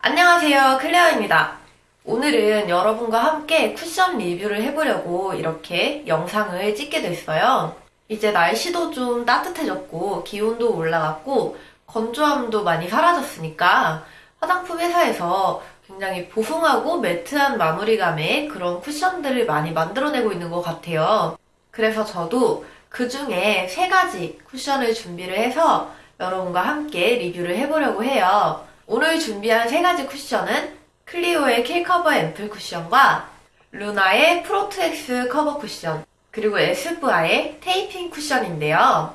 안녕하세요. 클레어입니다. 오늘은 여러분과 함께 쿠션 리뷰를 해보려고 이렇게 영상을 찍게 됐어요. 이제 날씨도 좀 따뜻해졌고 기온도 올라갔고 건조함도 많이 사라졌으니까 화장품 회사에서 굉장히 보송하고 매트한 마무리감의 그런 쿠션들을 많이 만들어내고 있는 것 같아요. 그래서 저도 그 중에 세 가지 쿠션을 준비를 해서 여러분과 함께 리뷰를 해보려고 해요. 오늘 준비한 세 가지 쿠션은 클리오의 킬커버 앰플 쿠션과 루나의 프로트엑스 커버 쿠션, 그리고 에스쁘아의 테이핑 쿠션인데요.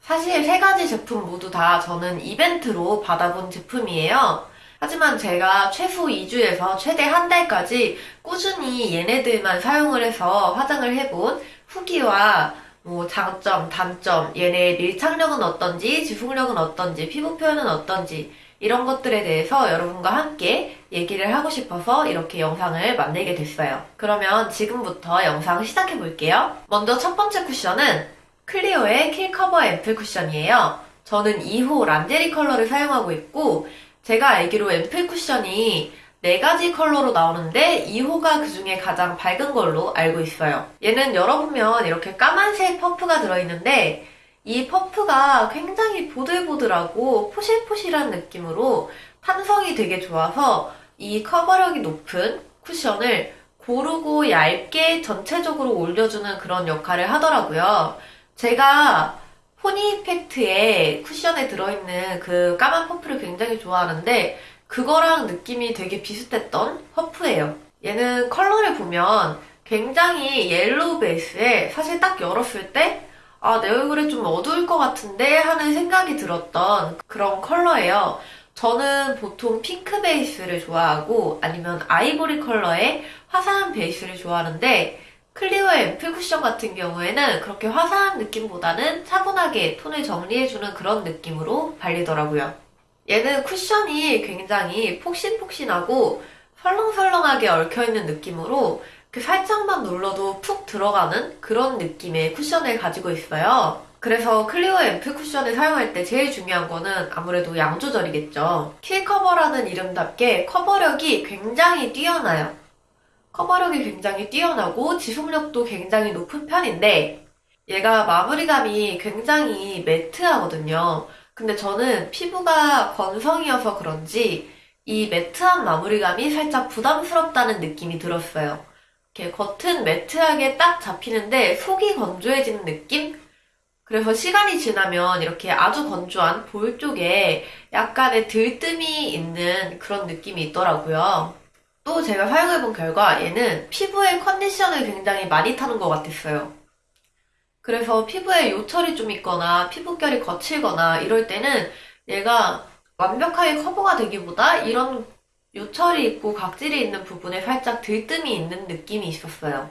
사실 세 가지 제품 모두 다 저는 이벤트로 받아본 제품이에요. 하지만 제가 최소 2주에서 최대 한 달까지 꾸준히 얘네들만 사용을 해서 화장을 해본 후기와 뭐 장점, 단점, 얘네의 밀착력은 어떤지, 지속력은 어떤지, 피부 표현은 어떤지 이런 것들에 대해서 여러분과 함께 얘기를 하고 싶어서 이렇게 영상을 만들게 됐어요. 그러면 지금부터 영상 시작해 볼게요. 먼저 첫 번째 쿠션은 클리오의 킬커버 앰플 쿠션이에요. 저는 2호 란제리 컬러를 사용하고 있고 제가 알기로 앰플 쿠션이 네 가지 컬러로 나오는데 2호가 그 중에 가장 밝은 걸로 알고 있어요. 얘는 열어보면 이렇게 까만색 퍼프가 들어있는데 이 퍼프가 굉장히 보들보들하고 포실포실한 느낌으로 탄성이 되게 좋아서 이 커버력이 높은 쿠션을 고르고 얇게 전체적으로 올려주는 그런 역할을 하더라고요. 제가 포니 이펙트의 쿠션에 들어있는 그 까만 퍼프를 굉장히 좋아하는데 그거랑 느낌이 되게 비슷했던 퍼프예요. 얘는 컬러를 보면 굉장히 옐로우 베이스에 사실 딱 열었을 때 아, 내 얼굴에 좀 어두울 것 같은데 하는 생각이 들었던 그런 컬러예요. 저는 보통 핑크 베이스를 좋아하고 아니면 아이보리 컬러의 화사한 베이스를 좋아하는데 클리오의 앰플 쿠션 같은 경우에는 그렇게 화사한 느낌보다는 차분하게 톤을 정리해주는 그런 느낌으로 발리더라고요. 얘는 쿠션이 굉장히 폭신폭신하고 설렁설렁하게 얽혀있는 느낌으로 그 살짝만 눌러도 푹 들어가는 그런 느낌의 쿠션을 가지고 있어요. 그래서 클리오 앰플 쿠션을 사용할 때 제일 중요한 거는 아무래도 양 조절이겠죠. 킬 커버라는 이름답게 커버력이 굉장히 뛰어나요. 커버력이 굉장히 뛰어나고 지속력도 굉장히 높은 편인데 얘가 마무리감이 굉장히 매트하거든요. 근데 저는 피부가 건성이어서 그런지 이 매트한 마무리감이 살짝 부담스럽다는 느낌이 들었어요. 이렇게 겉은 매트하게 딱 잡히는데 속이 건조해지는 느낌? 그래서 시간이 지나면 이렇게 아주 건조한 볼 쪽에 약간의 들뜸이 있는 그런 느낌이 있더라고요. 또 제가 사용해본 결과 얘는 피부의 컨디션을 굉장히 많이 타는 것 같았어요. 그래서 피부에 요철이 좀 있거나 피부결이 거칠거나 이럴 때는 얘가 완벽하게 커버가 되기보다 이런 요철이 있고 각질이 있는 부분에 살짝 들뜸이 있는 느낌이 있었어요.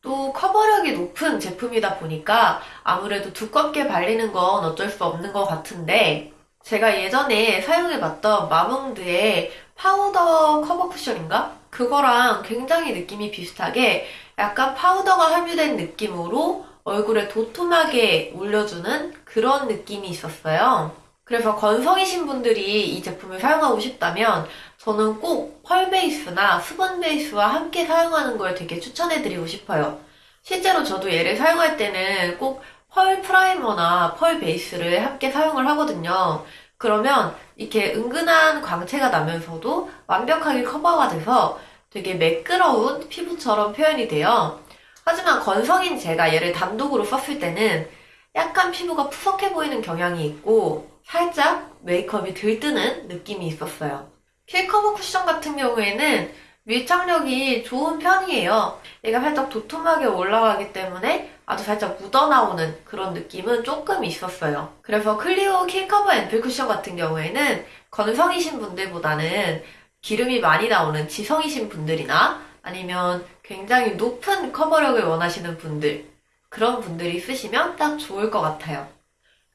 또 커버력이 높은 제품이다 보니까 아무래도 두껍게 발리는 건 어쩔 수 없는 것 같은데 제가 예전에 사용해봤던 마몽드의 파우더 커버 쿠션인가? 그거랑 굉장히 느낌이 비슷하게 약간 파우더가 함유된 느낌으로 얼굴에 도톰하게 올려주는 그런 느낌이 있었어요. 그래서 건성이신 분들이 이 제품을 사용하고 싶다면 저는 꼭 펄 베이스나 수분 베이스와 함께 사용하는 걸 되게 추천해드리고 싶어요. 실제로 저도 얘를 사용할 때는 꼭 펄 프라이머나 펄 베이스를 함께 사용을 하거든요. 그러면 이렇게 은근한 광채가 나면서도 완벽하게 커버가 돼서 되게 매끄러운 피부처럼 표현이 돼요. 하지만 건성인 제가 얘를 단독으로 썼을 때는 약간 피부가 푸석해 보이는 경향이 있고 살짝 메이크업이 들뜨는 느낌이 있었어요. 킬커버 쿠션 같은 경우에는 밀착력이 좋은 편이에요. 얘가 살짝 도톰하게 올라가기 때문에 아주 살짝 묻어나오는 그런 느낌은 조금 있었어요. 그래서 클리오 킬커버 앰플 쿠션 같은 경우에는 건성이신 분들보다는 기름이 많이 나오는 지성이신 분들이나 아니면 굉장히 높은 커버력을 원하시는 분들, 그런 분들이 쓰시면 딱 좋을 것 같아요.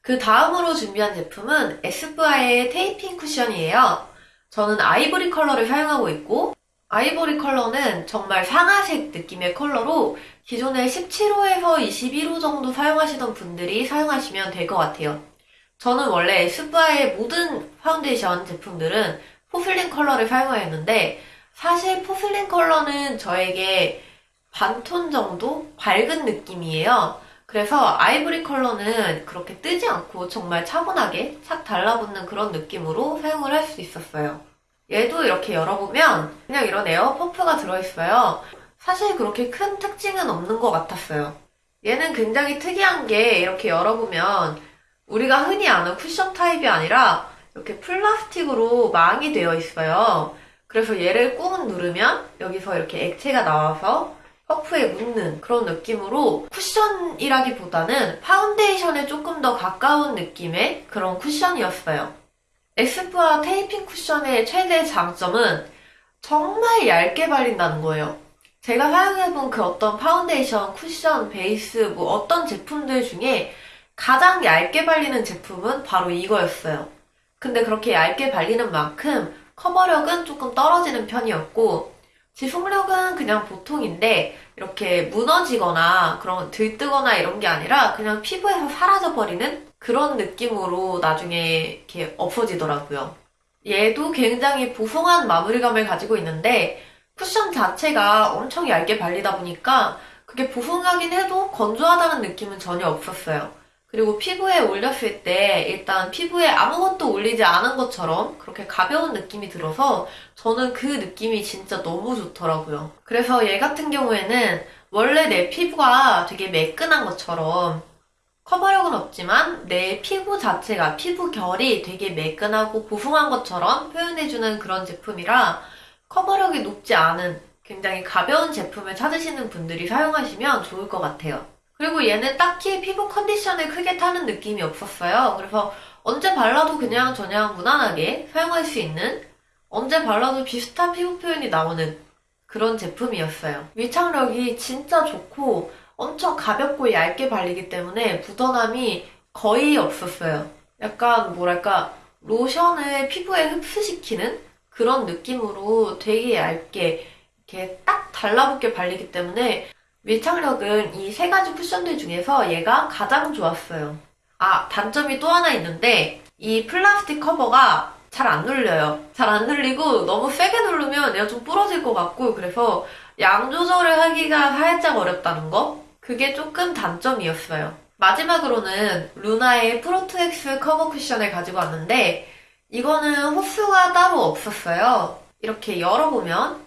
그 다음으로 준비한 제품은 에스쁘아의 테이핑 쿠션이에요. 저는 아이보리 컬러를 사용하고 있고, 아이보리 컬러는 정말 상아색 느낌의 컬러로 기존에 17호에서 21호 정도 사용하시던 분들이 사용하시면 될 것 같아요. 저는 원래 에스쁘아의 모든 파운데이션 제품들은 포슬린 컬러를 사용하였는데 사실 포슬린 컬러는 저에게 반톤 정도 밝은 느낌이에요. 그래서 아이보리 컬러는 그렇게 뜨지 않고 정말 차분하게 착 달라붙는 그런 느낌으로 사용을 할 수 있었어요. 얘도 이렇게 열어보면 그냥 이런 에어 퍼프가 들어있어요. 사실 그렇게 큰 특징은 없는 것 같았어요. 얘는 굉장히 특이한 게 이렇게 열어보면 우리가 흔히 아는 쿠션 타입이 아니라 이렇게 플라스틱으로 망이 되어 있어요. 그래서 얘를 꾹 누르면 여기서 이렇게 액체가 나와서 퍼프에 묻는 그런 느낌으로 쿠션이라기보다는 파운데이션에 조금 더 가까운 느낌의 그런 쿠션이었어요. 에스쁘아 테이핑 쿠션의 최대 장점은 정말 얇게 발린다는 거예요. 제가 사용해본 그 어떤 파운데이션, 쿠션, 베이스, 뭐 어떤 제품들 중에 가장 얇게 발리는 제품은 바로 이거였어요. 근데 그렇게 얇게 발리는 만큼 커버력은 조금 떨어지는 편이었고, 지속력은 그냥 보통인데, 이렇게 무너지거나 그런 들뜨거나 이런 게 아니라 그냥 피부에서 사라져버리는 그런 느낌으로 나중에 이렇게 없어지더라고요. 얘도 굉장히 보송한 마무리감을 가지고 있는데, 쿠션 자체가 엄청 얇게 발리다 보니까 그게 보송하긴 해도 건조하다는 느낌은 전혀 없었어요. 그리고 피부에 올렸을 때 일단 피부에 아무것도 올리지 않은 것처럼 그렇게 가벼운 느낌이 들어서 저는 그 느낌이 진짜 너무 좋더라고요. 그래서 얘 같은 경우에는 원래 내 피부가 되게 매끈한 것처럼 커버력은 없지만 내 피부 자체가 피부 결이 되게 매끈하고 보송한 것처럼 표현해주는 그런 제품이라 커버력이 높지 않은 굉장히 가벼운 제품을 찾으시는 분들이 사용하시면 좋을 것 같아요. 그리고 얘는 딱히 피부 컨디션을 크게 타는 느낌이 없었어요. 그래서 언제 발라도 그냥 저냥 무난하게 사용할 수 있는 언제 발라도 비슷한 피부 표현이 나오는 그런 제품이었어요. 밀착력이 진짜 좋고 엄청 가볍고 얇게 발리기 때문에 묻어남이 거의 없었어요. 약간 뭐랄까 로션을 피부에 흡수시키는 그런 느낌으로 되게 얇게 이렇게 딱 달라붙게 발리기 때문에 밀착력은 이 세 가지 쿠션들 중에서 얘가 가장 좋았어요. 아, 단점이 또 하나 있는데 이 플라스틱 커버가 잘 안 눌려요. 잘 안 눌리고 너무 세게 누르면 얘가 좀 부러질 것 같고 그래서 양 조절을 하기가 살짝 어렵다는 거? 그게 조금 단점이었어요. 마지막으로는 루나의 프로트엑스 커버 쿠션을 가지고 왔는데 이거는 호수가 따로 없었어요. 이렇게 열어보면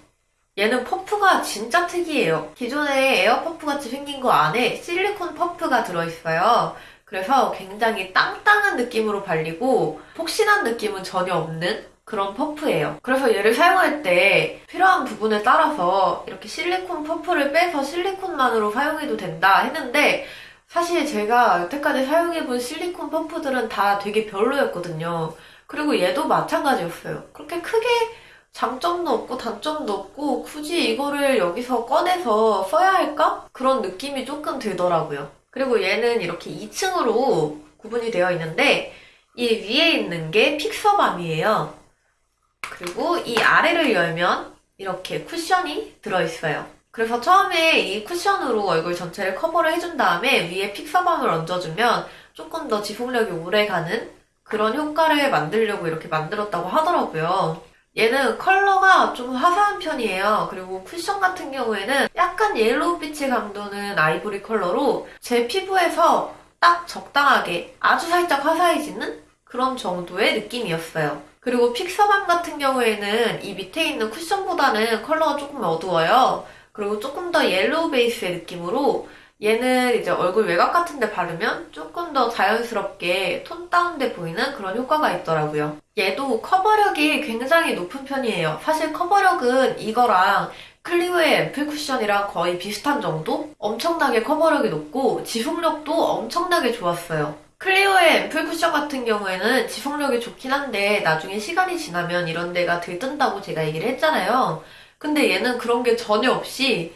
얘는 퍼프가 진짜 특이해요. 기존에 에어 퍼프 같이 생긴 거 안에 실리콘 퍼프가 들어있어요. 그래서 굉장히 땅땅한 느낌으로 발리고 폭신한 느낌은 전혀 없는 그런 퍼프예요. 그래서 얘를 사용할 때 필요한 부분에 따라서 이렇게 실리콘 퍼프를 빼서 실리콘만으로 사용해도 된다 했는데 사실 제가 여태까지 사용해본 실리콘 퍼프들은 다 되게 별로였거든요. 그리고 얘도 마찬가지였어요. 그렇게 크게 장점도 없고 단점도 없고 굳이 이거를 여기서 꺼내서 써야 할까? 그런 느낌이 조금 들더라고요. 그리고 얘는 이렇게 2층으로 구분이 되어 있는데 이 위에 있는 게 픽서밤이에요. 그리고 이 아래를 열면 이렇게 쿠션이 들어있어요. 그래서 처음에 이 쿠션으로 얼굴 전체를 커버를 해준 다음에 위에 픽서밤을 얹어주면 조금 더 지속력이 오래가는 그런 효과를 만들려고 이렇게 만들었다고 하더라고요. 얘는 컬러가 좀 화사한 편이에요. 그리고 쿠션 같은 경우에는 약간 옐로우 빛이 감도는 아이보리 컬러로 제 피부에서 딱 적당하게 아주 살짝 화사해지는 그런 정도의 느낌이었어요. 그리고 fixer balm 같은 경우에는 이 밑에 있는 쿠션보다는 컬러가 조금 어두워요. 그리고 조금 더 옐로우 베이스의 느낌으로 얘는 이제 얼굴 외곽 같은 데 바르면 조금 더 자연스럽게 톤 다운돼 보이는 그런 효과가 있더라고요. 얘도 커버력이 굉장히 높은 편이에요. 사실 커버력은 이거랑 클리오의 앰플 쿠션이랑 거의 비슷한 정도? 엄청나게 커버력이 높고 지속력도 엄청나게 좋았어요. 클리오의 앰플 쿠션 같은 경우에는 지속력이 좋긴 한데 나중에 시간이 지나면 이런 데가 들뜬다고 제가 얘기를 했잖아요. 근데 얘는 그런 게 전혀 없이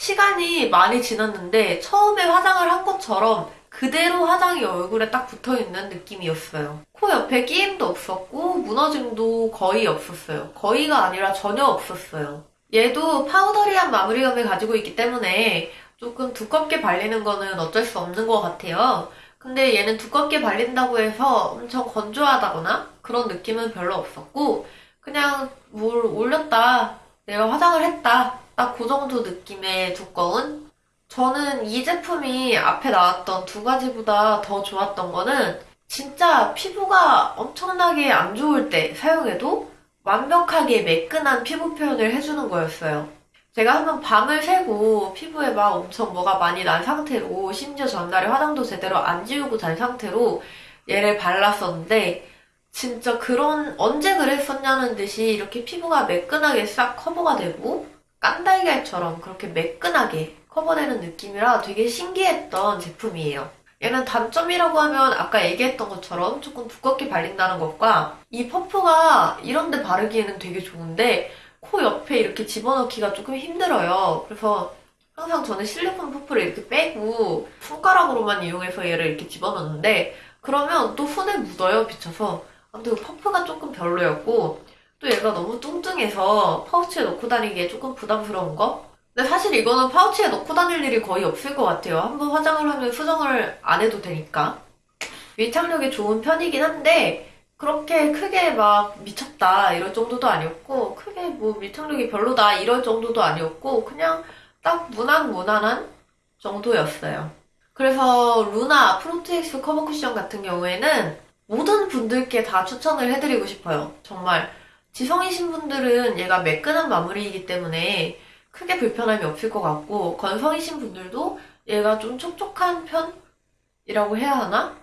시간이 많이 지났는데 처음에 화장을 한 것처럼 그대로 화장이 얼굴에 딱 붙어 있는 느낌이었어요. 코 옆에 끼임도 없었고 무너짐도 거의 없었어요. 거의가 아니라 전혀 없었어요. 얘도 파우더리한 마무리감을 가지고 있기 때문에 조금 두껍게 발리는 거는 어쩔 수 없는 것 같아요. 근데 얘는 두껍게 발린다고 해서 엄청 건조하다거나 그런 느낌은 별로 없었고 그냥 물 올렸다. 내가 화장을 했다. 딱 그 정도 느낌의 두꺼운? 저는 이 제품이 앞에 나왔던 두 가지보다 더 좋았던 거는 진짜 피부가 엄청나게 안 좋을 때 사용해도 완벽하게 매끈한 피부 표현을 해주는 거였어요. 제가 한번 밤을 새고 피부에 막 엄청 뭐가 많이 난 상태로 심지어 전날에 화장도 제대로 안 지우고 잔 상태로 얘를 발랐었는데 진짜 그런 언제 그랬었냐는 듯이 이렇게 피부가 매끈하게 싹 커버가 되고 깐달걀처럼 그렇게 매끈하게 커버되는 느낌이라 되게 신기했던 제품이에요. 얘는 단점이라고 하면 아까 얘기했던 것처럼 조금 두껍게 발린다는 것과 이 퍼프가 이런 데 바르기에는 되게 좋은데 코 옆에 이렇게 집어넣기가 조금 힘들어요. 그래서 항상 저는 실리콘 퍼프를 이렇게 빼고 손가락으로만 이용해서 얘를 이렇게 집어넣는데 그러면 또 손에 묻어요, 비쳐서. 아무튼 그 퍼프가 조금 별로였고 또 얘가 너무 뚱뚱해서 파우치에 넣고 다니기에 조금 부담스러운 거? 근데 사실 이거는 파우치에 넣고 다닐 일이 거의 없을 것 같아요. 한번 화장을 하면 수정을 안 해도 되니까. 밀착력이 좋은 편이긴 한데 그렇게 크게 막 미쳤다 이럴 정도도 아니었고 크게 뭐 밀착력이 별로다 이럴 정도도 아니었고 그냥 딱 무난 무난한 정도였어요. 그래서 루나 프로트엑스 커버 쿠션 같은 경우에는 모든 분들께 다 추천을 해드리고 싶어요. 정말 지성이신 분들은 얘가 매끈한 마무리이기 때문에 크게 불편함이 없을 것 같고 건성이신 분들도 얘가 좀 촉촉한 편이라고 해야 하나?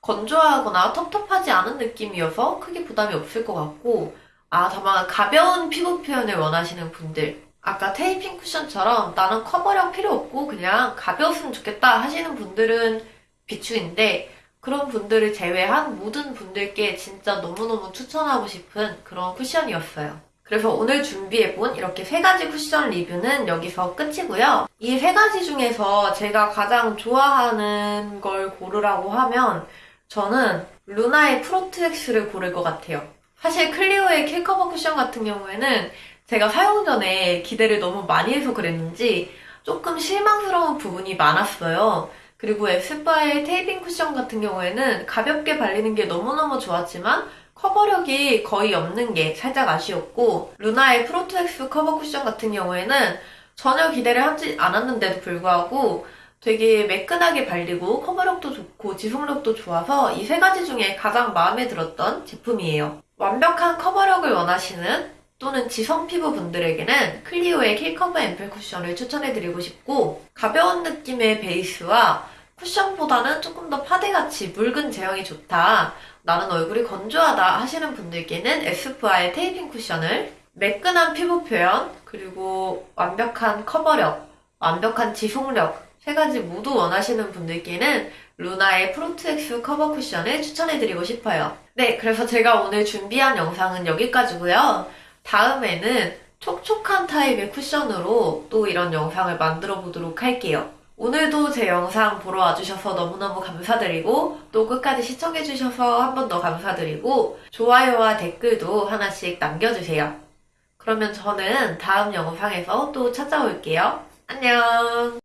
건조하거나 텁텁하지 않은 느낌이어서 크게 부담이 없을 것 같고 아 다만 가벼운 피부 표현을 원하시는 분들 아까 테이핑 쿠션처럼 나는 커버력 필요 없고 그냥 가벼웠으면 좋겠다 하시는 분들은 비추인데 그런 분들을 제외한 모든 분들께 진짜 너무너무 추천하고 싶은 그런 쿠션이었어요. 그래서 오늘 준비해본 이렇게 세 가지 쿠션 리뷰는 여기서 끝이고요. 이 세 가지 중에서 제가 가장 좋아하는 걸 고르라고 하면 저는 루나의 프로트엑스를 고를 것 같아요. 사실 클리오의 킬커버 쿠션 같은 경우에는 제가 사용 전에 기대를 너무 많이 해서 그랬는지 조금 실망스러운 부분이 많았어요. 그리고 에스쁘아의 테이핑 쿠션 같은 경우에는 가볍게 발리는 게 너무너무 좋았지만 커버력이 거의 없는 게 살짝 아쉬웠고 루나의 프로트엑스 커버 쿠션 같은 경우에는 전혀 기대를 하지 않았는데도 불구하고 되게 매끈하게 발리고 커버력도 좋고 지속력도 좋아서 이 세 가지 중에 가장 마음에 들었던 제품이에요. 완벽한 커버력을 원하시는 또는 지성 피부 분들에게는 클리오의 킬커버 앰플 쿠션을 추천해드리고 싶고 가벼운 느낌의 베이스와 쿠션보다는 조금 더 파데같이 묽은 제형이 좋다. 나는 얼굴이 건조하다 하시는 분들께는 에스쁘아의 테이핑 쿠션을 매끈한 피부 표현 그리고 완벽한 커버력, 완벽한 지속력 세 가지 모두 원하시는 분들께는 루나의 프로트엑스 커버 쿠션을 추천해드리고 싶어요. 네, 그래서 제가 오늘 준비한 영상은 여기까지고요. 다음에는 촉촉한 타입의 쿠션으로 또 이런 영상을 만들어 보도록 할게요. 오늘도 제 영상 보러 와주셔서 너무너무 감사드리고 또 끝까지 시청해주셔서 한 번 더 감사드리고 좋아요와 댓글도 하나씩 남겨주세요. 그러면 저는 다음 영상에서 또 찾아올게요. 안녕!